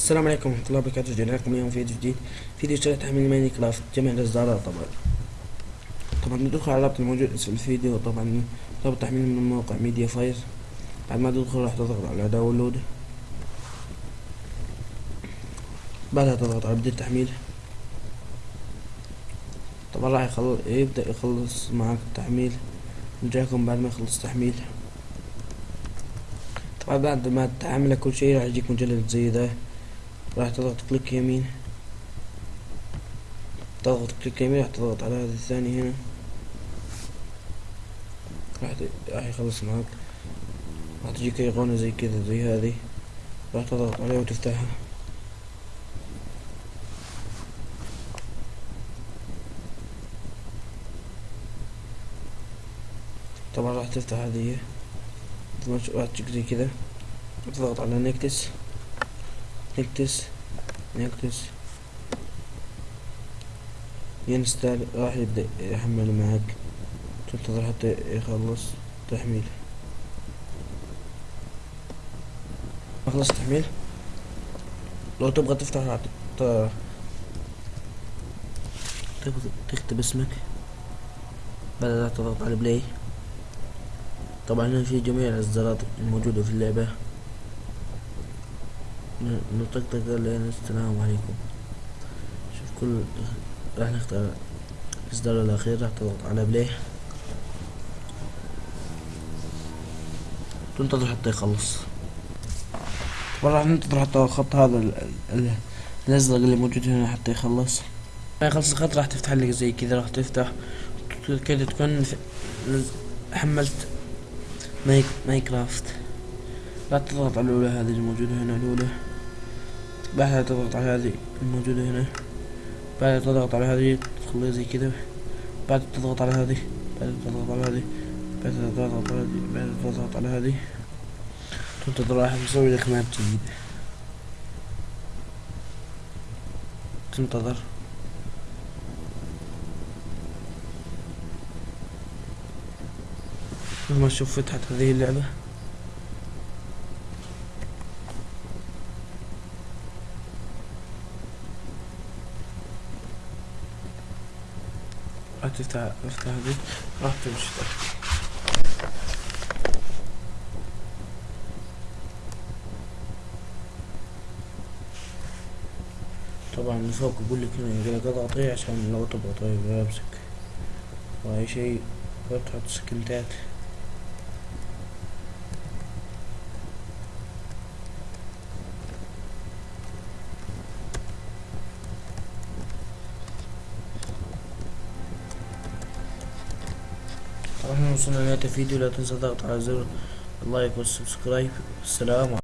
السلام عليكم ورحمة الله وبركاته. رجعنا لكم اليوم فيديو جديد. فيديو شرح تحميل Minecraft جميع الإصدارات طبعا. طبعا ندخل على الرابط الموجود اسفل الفيديو. طبعا رابط تحميل من موقع MediaFire. بعد ما تدخل راح تضغط على download. بعدها تضغط على بدء التحميل طبعا راح يخل... يبدأ يخلص معك التحميل. نرجعكم بعد ما يخلص تحميل طبعا بعد ما تعمل كل شيء راح يجيك مجلد زي ذا راح تضغط click يمين. تضغط click يمين راح تضغط على هذا الثاني هنا. راح راح يخلص معك راح تجيك ايقونة زي كذا زي هذه. راح تضغط عليها وتفتحها. طبعا راح تفتح هذه. راح تجيك زي كذا. تضغط على نكتس. نكتس نكتس. ينستال راح يبدأ يحمل معك. تنتظر حتى يخلص تحميل. خلص تحميل؟ لو تبغى تفتح تكتب اسمك. بعدها تضغط على play طبعا هنا في جميع الأصدارات الموجودة في اللعبة. نطقطق لين السلام عليكم. شوف كل راح نختار. الاصدار الاخير راح تضغط على play تنتظر حتى يخلص. طبعا راح ننتظر حتى الخط هذا الأزرق اللي موجود هنا حتى يخلص. ما يخلص الخط راح تفتح لك زي كذا راح تفتح. كذا تكون حملت مايك مايكرافت. لا تضغط على الأولى هذه الموجودة هنا الأولى. بعدها تضغط على هذه الموجودة هنا. بعدها تضغط على هذه تخليها زي كذا بعد تضغط على هذه بعد تضغط على هذه بعد تضغط على هذه بعد تضغط على هذه. تنتظر راح يسوي لك ماب جديد. تنتظر مثل ما تشوف فتحت هذه اللعبة. راح تفتح افتح هذه. راح تمشي. طبعا من فوق يقول لك هنا اضغطي عشان لو تضغطي يمسك وأي شيء تحط سكنتات. إحنا وصلنا لنهاية الفيديو لا تنسى الضغط على زر ال like وال subscribe. السلام